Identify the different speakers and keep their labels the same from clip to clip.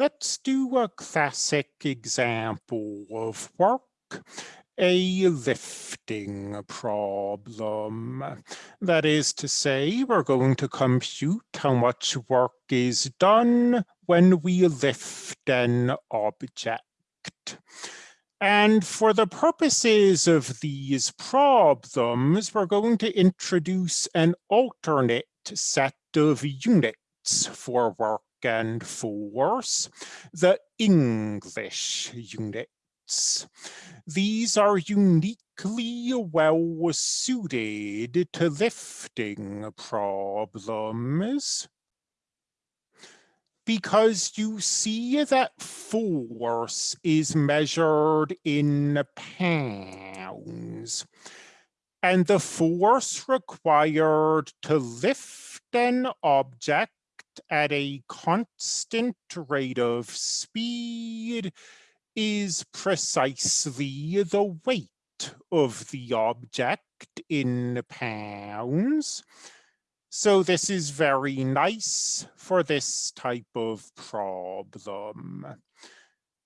Speaker 1: Let's do a classic example of work, a lifting problem. That is to say, we're going to compute how much work is done when we lift an object. And for the purposes of these problems, we're going to introduce an alternate set of units for work and force, the English units. These are uniquely well suited to lifting problems because you see that force is measured in pounds. And the force required to lift an object at a constant rate of speed is precisely the weight of the object in pounds. So this is very nice for this type of problem.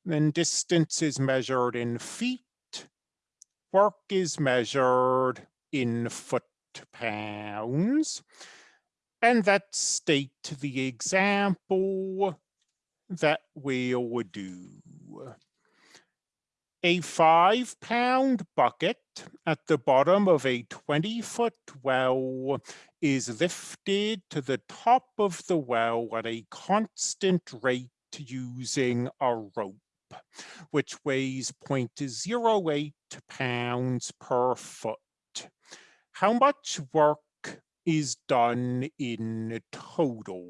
Speaker 1: Then distance is measured in feet. Work is measured in foot pounds. And that state the example that we will do. A five pound bucket at the bottom of a 20 foot well is lifted to the top of the well at a constant rate using a rope, which weighs 0.08 pounds per foot. How much work is done in total.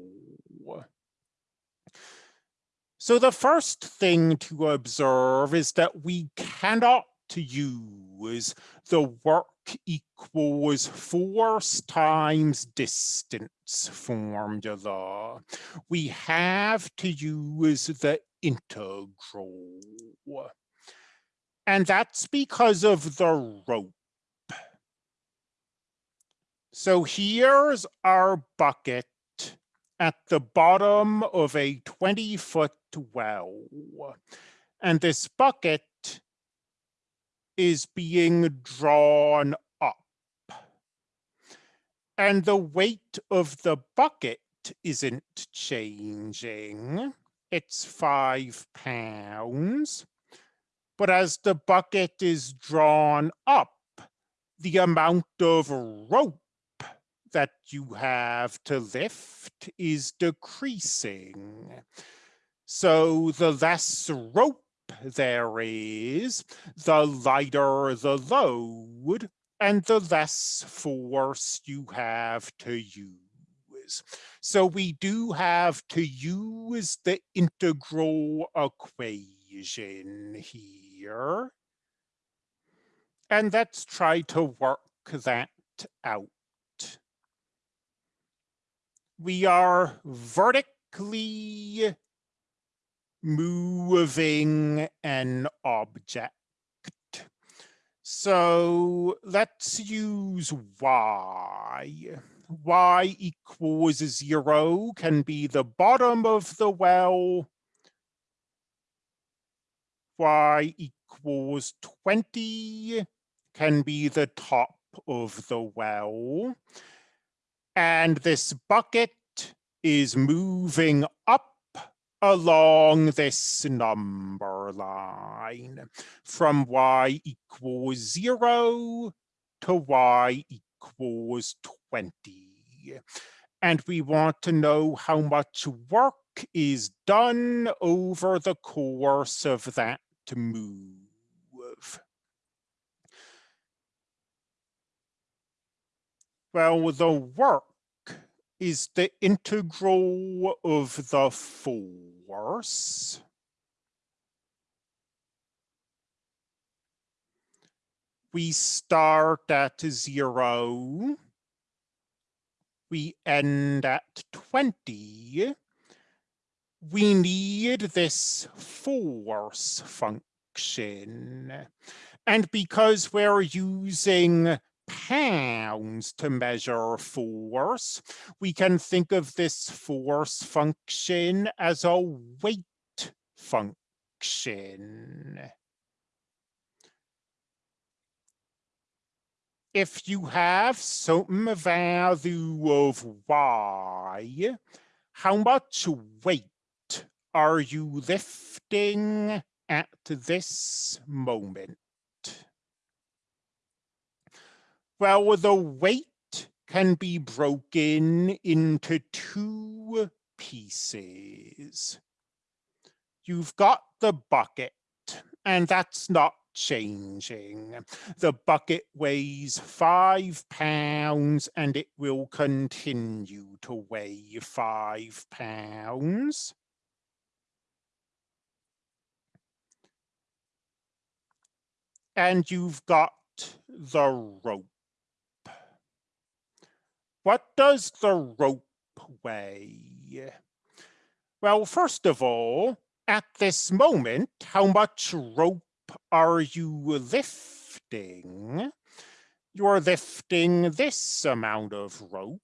Speaker 1: So the first thing to observe is that we cannot use the work equals force times distance formula. We have to use the integral. And that's because of the rope. So here's our bucket at the bottom of a 20 foot well. And this bucket is being drawn up. And the weight of the bucket isn't changing. It's five pounds. But as the bucket is drawn up, the amount of rope that you have to lift is decreasing. So the less rope there is, the lighter the load and the less force you have to use. So we do have to use the integral equation here. And let's try to work that out we are vertically moving an object. So let's use y. y equals zero can be the bottom of the well. y equals 20 can be the top of the well. And this bucket is moving up along this number line from y equals zero to y equals 20. And we want to know how much work is done over the course of that move. Well, the work is the integral of the force. We start at zero. We end at 20. We need this force function. And because we're using pounds to measure force. We can think of this force function as a weight function. If you have some value of y, how much weight are you lifting at this moment? Well, the weight can be broken into two pieces. You've got the bucket, and that's not changing. The bucket weighs five pounds and it will continue to weigh five pounds. And you've got the rope. What does the rope weigh? Well, first of all, at this moment, how much rope are you lifting? You're lifting this amount of rope.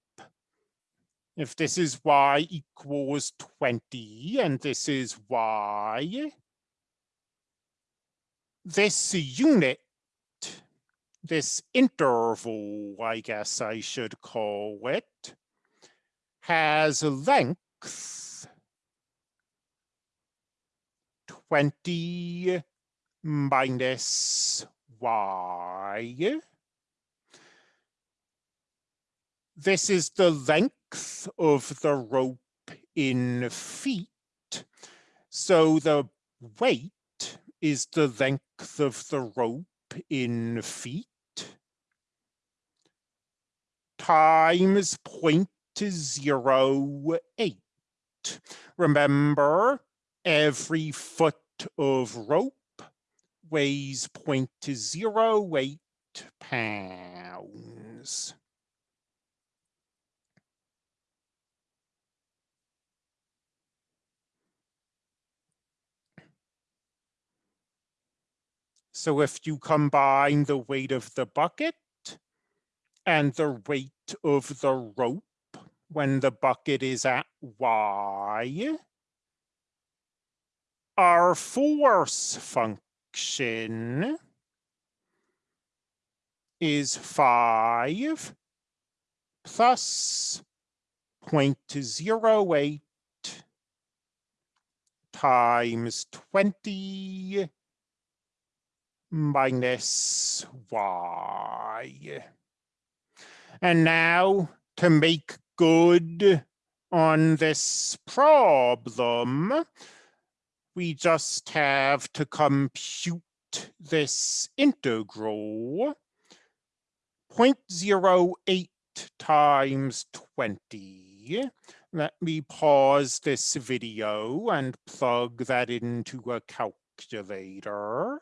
Speaker 1: If this is y equals 20 and this is y, this unit this interval, I guess I should call it, has a length 20 minus y. This is the length of the rope in feet. So the weight is the length of the rope in feet times 0.08. Remember, every foot of rope weighs 0.08 pounds. So if you combine the weight of the bucket and the weight of the rope when the bucket is at Y, our force function is 5 plus 0.08 times 20 minus y. And now to make good on this problem, we just have to compute this integral 0.08 times 20. Let me pause this video and plug that into a calculator.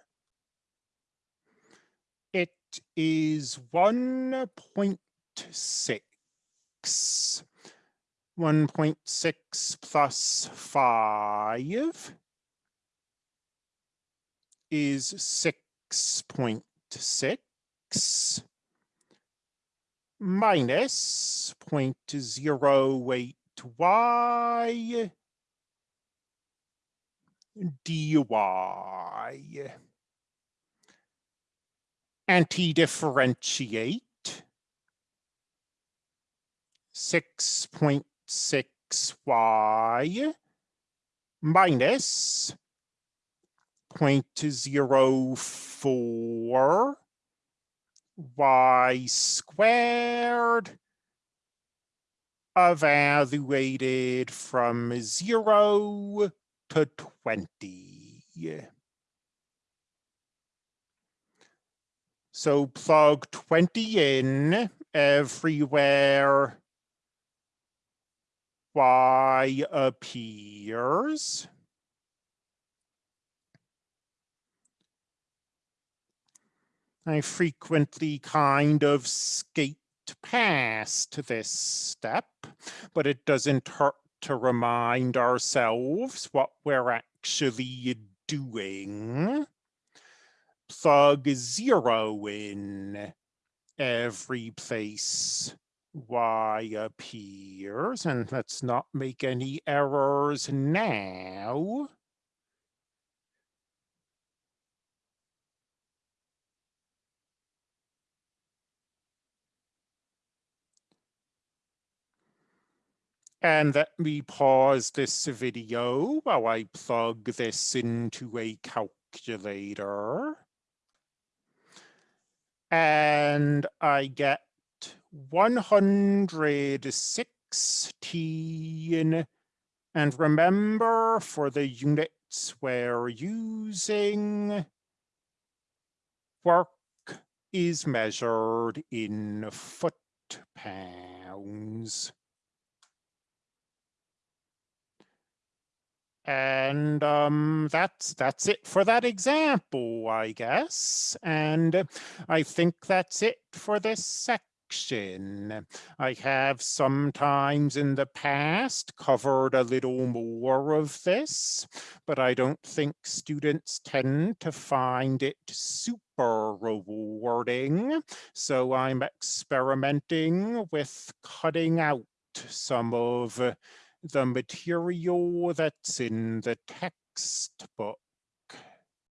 Speaker 1: It is 1.8 6. 1.6 plus 5 is 6.6 minus 0.08y dy. Anti-differentiate 6.6y minus 0.04 y squared evaluated from 0 to 20. So plug 20 in everywhere y appears. I frequently kind of skate past this step, but it doesn't hurt to remind ourselves what we're actually doing. Plug zero in every place y appears, and let's not make any errors now. And let me pause this video while I plug this into a calculator. And I get 116. And remember, for the units we're using, work is measured in foot pounds. And um, that's that's it for that example, I guess. And I think that's it for this section. I have sometimes in the past covered a little more of this, but I don't think students tend to find it super rewarding. So I'm experimenting with cutting out some of the material that's in the textbook.